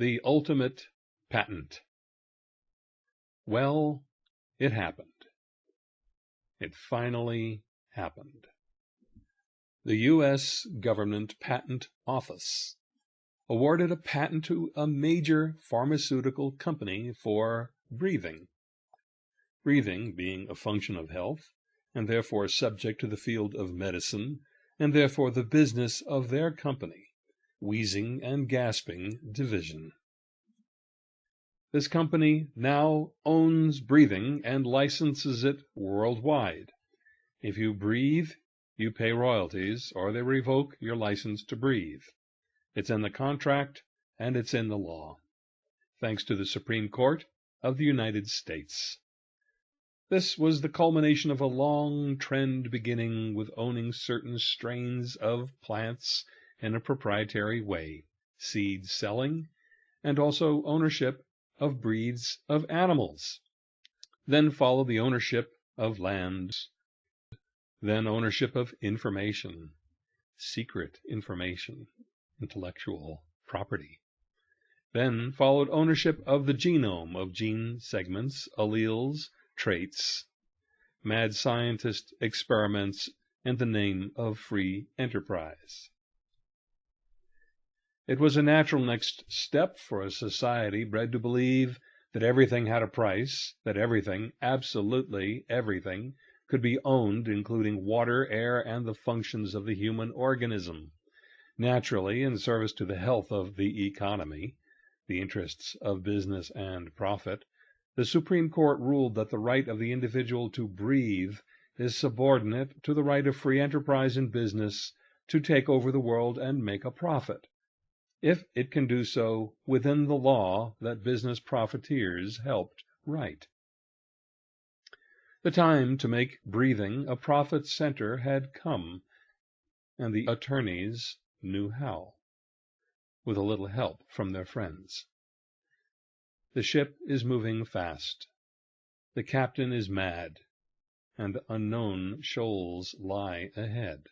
The ultimate patent. Well, it happened. It finally happened. The U.S. Government Patent Office awarded a patent to a major pharmaceutical company for breathing. Breathing being a function of health, and therefore subject to the field of medicine, and therefore the business of their company, Wheezing and Gasping Division. This company now owns breathing and licenses it worldwide. If you breathe, you pay royalties, or they revoke your license to breathe. It's in the contract and it's in the law. Thanks to the Supreme Court of the United States. This was the culmination of a long trend beginning with owning certain strains of plants in a proprietary way, seed selling, and also ownership of breeds of animals. Then follow the ownership of lands, then ownership of information, secret information, intellectual property. Then followed ownership of the genome of gene segments, alleles, traits, mad scientist experiments, and the name of free enterprise. It was a natural next step for a society bred to believe that everything had a price, that everything, absolutely everything, could be owned, including water, air, and the functions of the human organism. Naturally, in service to the health of the economy, the interests of business and profit, the Supreme Court ruled that the right of the individual to breathe is subordinate to the right of free enterprise in business to take over the world and make a profit, if it can do so within the law that business profiteers helped write. The time to make breathing a profit center had come, and the attorneys knew how, with a little help from their friends. The ship is moving fast. The captain is mad, and unknown shoals lie ahead.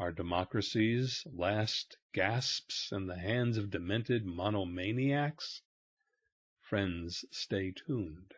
Are democracies last gasps in the hands of demented monomaniacs? Friends, stay tuned.